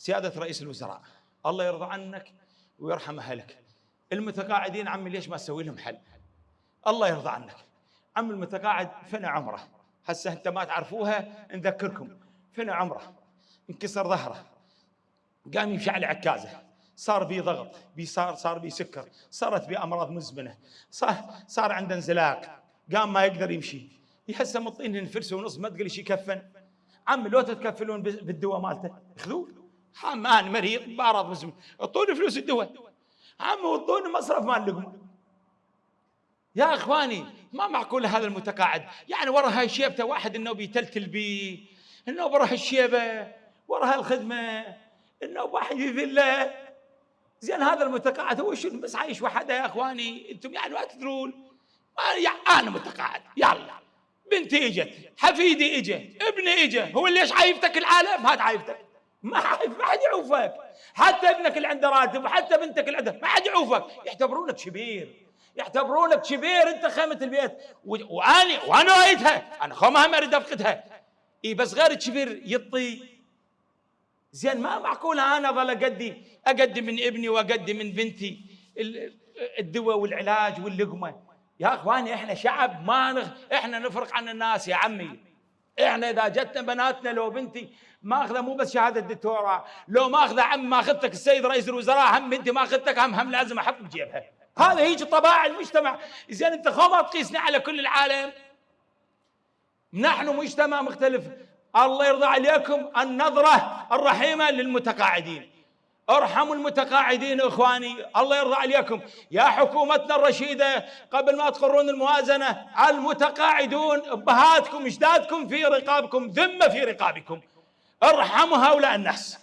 سيادة رئيس الوزراء. الله يرضى عنك ويرحم اهلك المتقاعدين عمي ليش ما تسوي لهم حل؟ الله يرضى عنك. عم المتقاعد فنى عمره. هسه انت ما تعرفوها نذكركم. فنى عمره. انكسر ظهره. قام يمشي على عكازه. صار بي ضغط بي صار صار بي سكر. صارت بي أمراض مزمنة. صار صار عنده انزلاق. قام ما يقدر يمشي. هسه مطين الفرس ونص ما تقول شي كفن عم لو تتكفلون بالدواء مالته خذوه حمان مريض بارض مزمن أعطوني فلوس الدواء. عم وطوني مصرف مال لقمه يا إخواني ما معقول هذا المتقاعد؟ يعني ورا هاي شيبته واحد إنه بيتلتل بي إنه ورا هالشيبة ورا هالخدمة إنه واحد يذله زين هذا المتقاعد هو شنو؟ بس عايش وحده يا إخواني. أنتم يعني ما تدرون. أنا متقاعد. يلا. بنتي إجت حفيدي اجى ابني اجى هو اللي إيش عايفتك العالم؟ هات عايفتك. ما ما حد يعوفك. حتى ابنك اللي عنده راتب وحتى بنتك اللي عنده ما حد يعوفك. يعتبرونك شبير يعتبرونك شبير انت خيمة البيت. واني وأنا رأيتها. أنا خو ما أريد أفقدها. إي بس غير الشبير يطي. زين ما معقوله أنا ظل اقدي اقدم من ابني واقدم من بنتي الدواء والعلاج واللقمة. يا إخواني إحنا شعب ما نغ... إحنا نفرق عن الناس يا عمي. إحنا اذا جتنا بناتنا لو بنتي ماخذة مو بس شهادة دكتوراه لو ماخذة عم ماخذتك السيد رئيس الوزراء هم بنتي ماخذتك هم هم لازم أحط بجيبها. هذا هيك طباع المجتمع. زين أنت خو ما تقيسنا على كل العالم. نحن مجتمع مختلف. الله يرضى عليكم. النظرة الرحيمة للمتقاعدين. ارحموا المتقاعدين إخواني الله يرضى عليكم. يا حكومتنا الرشيدة قبل ما تقرون الموازنة المتقاعدون ابهاتكم إجدادكم في رقابكم ذمة في رقابكم. أرحموا هؤلاء الناس.